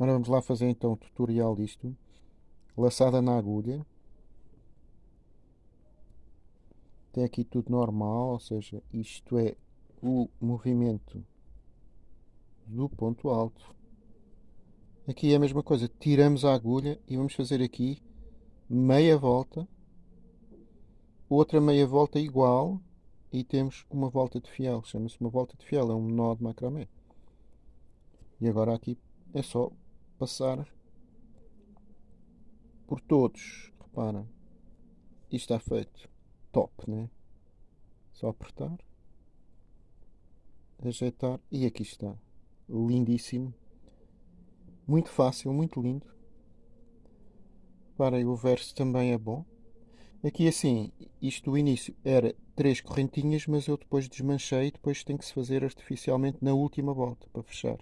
Agora vamos lá fazer então o tutorial disto. Laçada na agulha. Tem aqui tudo normal, ou seja, isto é o movimento do ponto alto. Aqui é a mesma coisa, tiramos a agulha e vamos fazer aqui meia volta, outra meia volta igual e temos uma volta de fiel, chama-se uma volta de fiel, é um nó de macramé. E agora aqui é só passar por todos. Repara, isto está feito top, né? Só apertar, ajeitar e aqui está. Lindíssimo. Muito fácil, muito lindo. Reparem, o verso também é bom. Aqui assim, isto do início era três correntinhas, mas eu depois desmanchei e depois tem que se fazer artificialmente na última volta para fechar.